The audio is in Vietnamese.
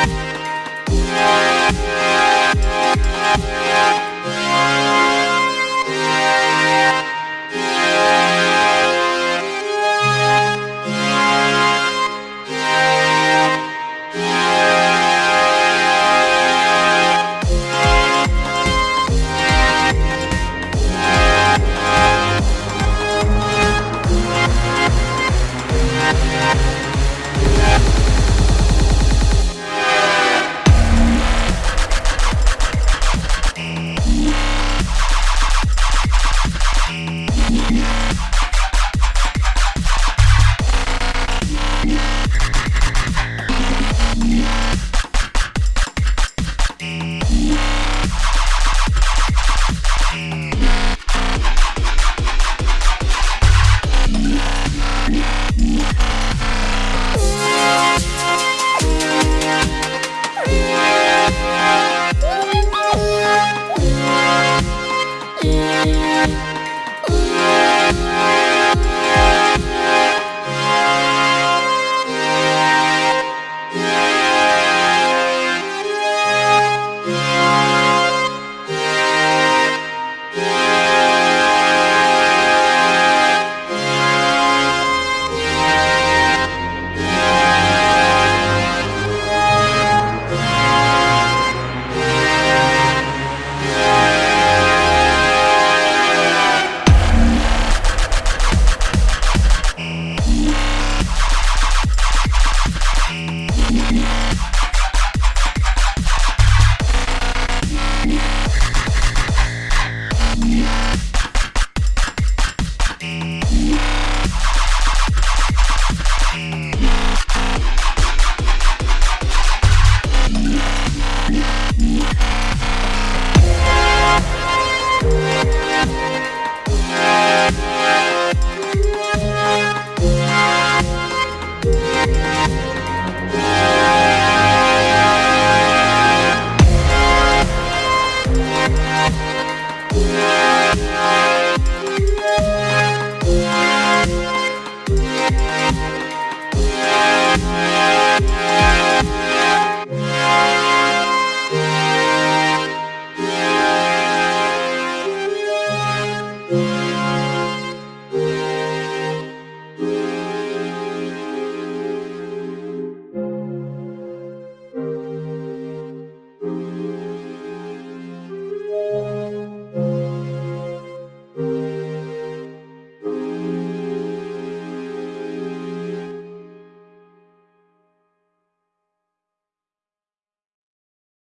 We'll be right back. Música Yeah.